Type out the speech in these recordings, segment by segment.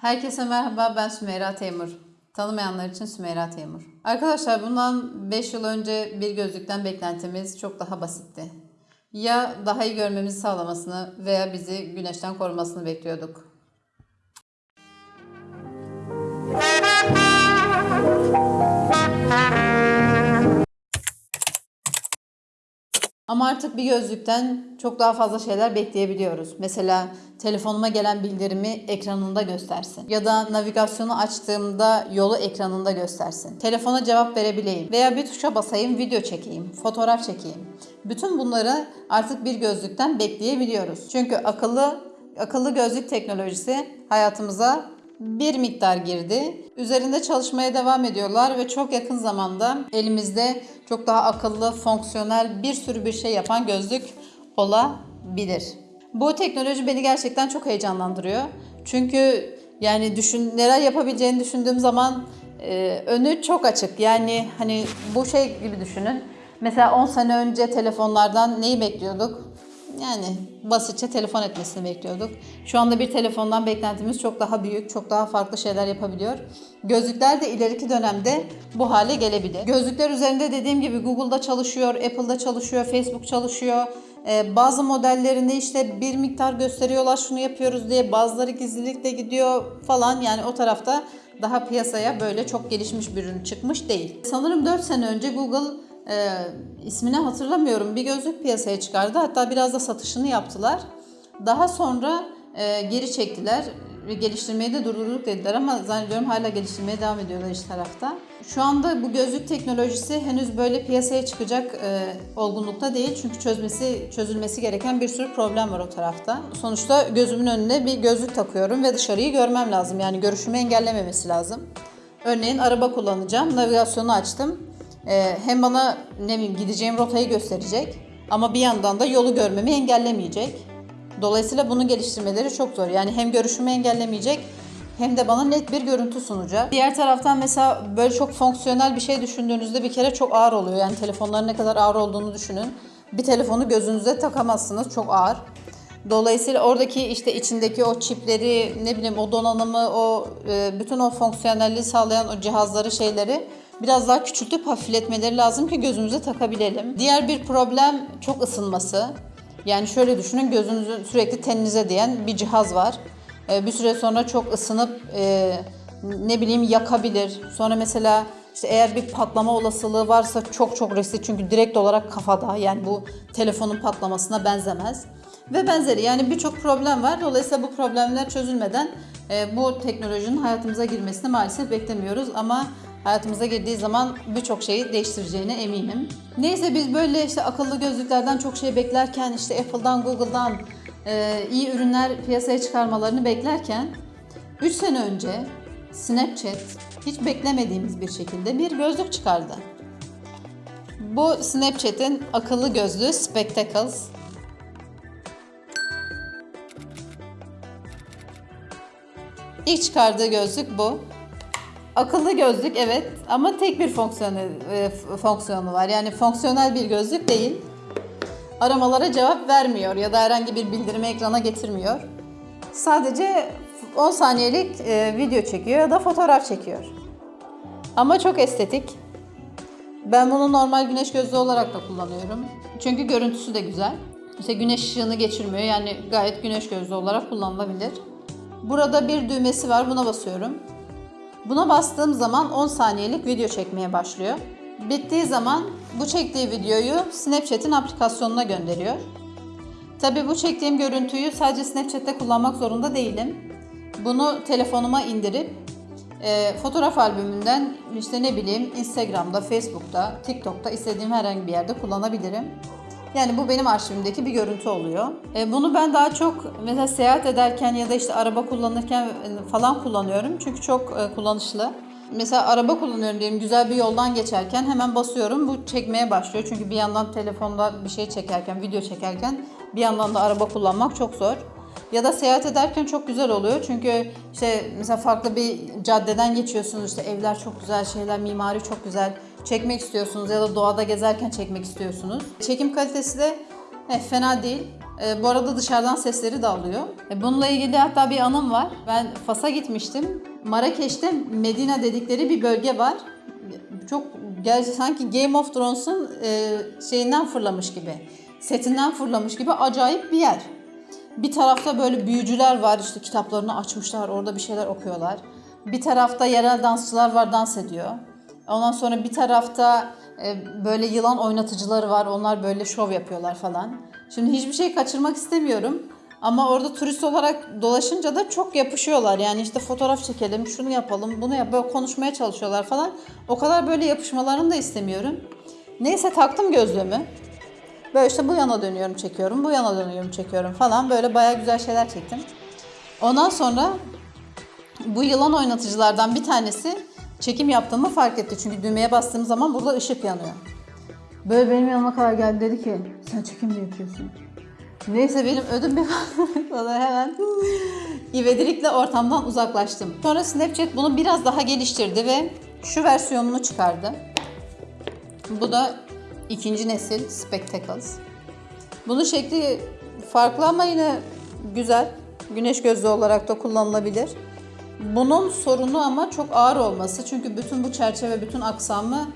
Herkese merhaba ben Sümeyra Teymur. Tanımayanlar için Sümeyra Teymur. Arkadaşlar bundan 5 yıl önce bir gözlükten beklentimiz çok daha basitti. Ya daha iyi görmemizi sağlamasını veya bizi güneşten korumasını bekliyorduk. Ama artık bir gözlükten çok daha fazla şeyler bekleyebiliyoruz. Mesela telefonuma gelen bildirimi ekranında göstersin. Ya da navigasyonu açtığımda yolu ekranında göstersin. Telefona cevap verebileyim. Veya bir tuşa basayım, video çekeyim, fotoğraf çekeyim. Bütün bunları artık bir gözlükten bekleyebiliyoruz. Çünkü akıllı akıllı gözlük teknolojisi hayatımıza bir miktar girdi. Üzerinde çalışmaya devam ediyorlar ve çok yakın zamanda elimizde çok daha akıllı, fonksiyonel bir sürü bir şey yapan gözlük olabilir. Bu teknoloji beni gerçekten çok heyecanlandırıyor. Çünkü yani düşün neler yapabileceğini düşündüğüm zaman e, önü çok açık. Yani hani bu şey gibi düşünün. Mesela 10 sene önce telefonlardan neyi bekliyorduk? Yani basitçe telefon etmesini bekliyorduk. Şu anda bir telefondan beklentimiz çok daha büyük, çok daha farklı şeyler yapabiliyor. Gözlükler de ileriki dönemde bu hale gelebilir. Gözlükler üzerinde dediğim gibi Google'da çalışıyor, Apple'da çalışıyor, Facebook çalışıyor. Ee, bazı modellerinde işte bir miktar gösteriyorlar şunu yapıyoruz diye bazıları gizlilikle gidiyor falan yani o tarafta daha piyasaya böyle çok gelişmiş bir ürün çıkmış değil. Sanırım 4 sene önce Google e, ismini hatırlamıyorum bir gözlük piyasaya çıkardı. Hatta biraz da satışını yaptılar. Daha sonra e, geri çektiler. Geliştirmeyi de durdurduk dediler ama zannediyorum hala geliştirmeye devam ediyorlar iş tarafta. Şu anda bu gözlük teknolojisi henüz böyle piyasaya çıkacak e, olgunlukta değil. Çünkü çözmesi çözülmesi gereken bir sürü problem var o tarafta. Sonuçta gözümün önüne bir gözlük takıyorum ve dışarıyı görmem lazım. Yani görüşümü engellememesi lazım. Örneğin araba kullanacağım. Navigasyonu açtım. Ee, hem bana ne bileyim gideceğim rotayı gösterecek ama bir yandan da yolu görmemi engellemeyecek. Dolayısıyla bunu geliştirmeleri çok zor. Yani hem görüşümü engellemeyecek hem de bana net bir görüntü sunacak. Diğer taraftan mesela böyle çok fonksiyonel bir şey düşündüğünüzde bir kere çok ağır oluyor. Yani telefonların ne kadar ağır olduğunu düşünün. Bir telefonu gözünüze takamazsınız. Çok ağır. Dolayısıyla oradaki işte içindeki o çipleri, ne bileyim o donanımı, o e, bütün o fonksiyonelliği sağlayan o cihazları, şeyleri biraz daha küçültüp hafifletmeleri lazım ki gözümüze takabilelim. Diğer bir problem çok ısınması. Yani şöyle düşünün gözünüzü sürekli teninize diyen bir cihaz var. E, bir süre sonra çok ısınıp e, ne bileyim yakabilir. Sonra mesela işte eğer bir patlama olasılığı varsa çok çok riskli çünkü direkt olarak kafada yani bu telefonun patlamasına benzemez. Ve benzeri yani birçok problem var. Dolayısıyla bu problemler çözülmeden e, bu teknolojinin hayatımıza girmesini maalesef beklemiyoruz. Ama hayatımıza girdiği zaman birçok şeyi değiştireceğine eminim. Neyse biz böyle işte akıllı gözlüklerden çok şey beklerken işte Apple'dan, Google'dan e, iyi ürünler piyasaya çıkarmalarını beklerken 3 sene önce Snapchat hiç beklemediğimiz bir şekilde bir gözlük çıkardı. Bu Snapchat'in akıllı gözlüğü Spectacles. İlk çıkardığı gözlük bu. Akıllı gözlük evet ama tek bir fonksiyonu, e, fonksiyonu var. Yani fonksiyonel bir gözlük değil. Aramalara cevap vermiyor ya da herhangi bir bildirimi ekrana getirmiyor. Sadece 10 saniyelik e, video çekiyor ya da fotoğraf çekiyor. Ama çok estetik. Ben bunu normal güneş gözlüğü olarak da kullanıyorum. Çünkü görüntüsü de güzel. İşte güneş ışığını geçirmiyor. Yani gayet güneş gözlüğü olarak kullanılabilir. Burada bir düğmesi var. Buna basıyorum. Buna bastığım zaman 10 saniyelik video çekmeye başlıyor. Bittiği zaman bu çektiği videoyu Snapchat'in aplikasyonuna gönderiyor. Tabii bu çektiğim görüntüyü sadece Snapchat'te kullanmak zorunda değilim. Bunu telefonuma indirip e, fotoğraf albümünden işte ne bileyim Instagram'da, Facebook'ta, TikTok'ta istediğim herhangi bir yerde kullanabilirim. Yani bu benim arşivimdeki bir görüntü oluyor. E, bunu ben daha çok mesela seyahat ederken ya da işte araba kullanırken e, falan kullanıyorum. Çünkü çok e, kullanışlı. Mesela araba kullanıyorum diyelim güzel bir yoldan geçerken hemen basıyorum bu çekmeye başlıyor. Çünkü bir yandan telefonda bir şey çekerken, video çekerken bir yandan da araba kullanmak çok zor. Ya da seyahat ederken çok güzel oluyor. Çünkü işte mesela farklı bir caddeden geçiyorsunuz. işte evler çok güzel, şeyler, mimari çok güzel. Çekmek istiyorsunuz ya da doğada gezerken çekmek istiyorsunuz. Çekim kalitesi de eh, fena değil. E, bu arada dışarıdan sesleri de alıyor. E, bununla ilgili hatta bir anım var. Ben Fas'a gitmiştim. Marrakeş'te Medina dedikleri bir bölge var. Çok gel sanki Game of Thrones'un e, şeyinden fırlamış gibi. Setinden fırlamış gibi acayip bir yer. Bir tarafta böyle büyücüler var işte kitaplarını açmışlar orada bir şeyler okuyorlar. Bir tarafta yerel dansçılar var dans ediyor. Ondan sonra bir tarafta e, böyle yılan oynatıcıları var onlar böyle şov yapıyorlar falan. Şimdi hiçbir şey kaçırmak istemiyorum. Ama orada turist olarak dolaşınca da çok yapışıyorlar. Yani işte fotoğraf çekelim, şunu yapalım, bunu yap, böyle konuşmaya çalışıyorlar falan. O kadar böyle yapışmalarını da istemiyorum. Neyse taktım gözlüğümü. Böyle işte bu yana dönüyorum çekiyorum, bu yana dönüyorum çekiyorum falan. Böyle baya güzel şeyler çektim. Ondan sonra bu yılan oynatıcılardan bir tanesi çekim yaptığımı fark etti. Çünkü düğmeye bastığım zaman burada ışık yanıyor. Böyle benim yanıma kadar geldi dedi ki sen çekim mi yapıyorsun? Neyse benim ödüm bir sonra hemen ivedilikle ortamdan uzaklaştım. Sonra Snapchat bunu biraz daha geliştirdi ve şu versiyonunu çıkardı. Bu da ikinci nesil Spectacles. Bunun şekli farklı ama yine güzel. Güneş gözlüğü olarak da kullanılabilir. Bunun sorunu ama çok ağır olması. Çünkü bütün bu çerçeve, bütün aksamı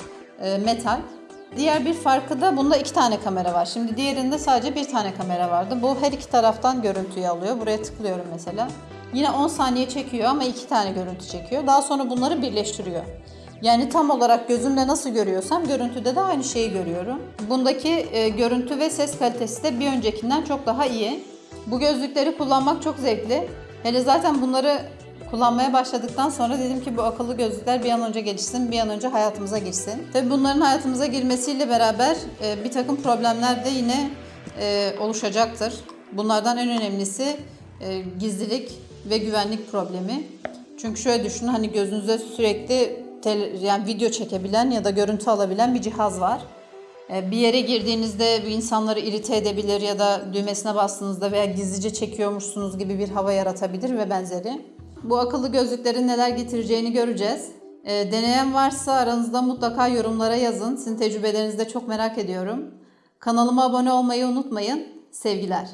e, metal. Diğer bir farkı da bunda iki tane kamera var. Şimdi diğerinde sadece bir tane kamera vardı. Bu her iki taraftan görüntüyü alıyor. Buraya tıklıyorum mesela. Yine 10 saniye çekiyor ama iki tane görüntü çekiyor. Daha sonra bunları birleştiriyor. Yani tam olarak gözümle nasıl görüyorsam görüntüde de aynı şeyi görüyorum. Bundaki e, görüntü ve ses kalitesi de bir öncekinden çok daha iyi. Bu gözlükleri kullanmak çok zevkli. Hele zaten bunları kullanmaya başladıktan sonra dedim ki bu akıllı gözlükler bir an önce gelişsin, bir an önce hayatımıza girsin. Tabii bunların hayatımıza girmesiyle beraber e, bir takım problemler de yine e, oluşacaktır. Bunlardan en önemlisi e, gizlilik ve güvenlik problemi. Çünkü şöyle düşünün hani gözünüze sürekli tel- yani video çekebilen ya da görüntü alabilen bir cihaz var. Bir yere girdiğinizde bir insanları irite edebilir ya da düğmesine bastığınızda veya gizlice çekiyormuşsunuz gibi bir hava yaratabilir ve benzeri. Bu akıllı gözlüklerin neler getireceğini göreceğiz. E, deneyen varsa aranızda mutlaka yorumlara yazın. Sizin tecrübelerinizi de çok merak ediyorum. Kanalıma abone olmayı unutmayın. Sevgiler.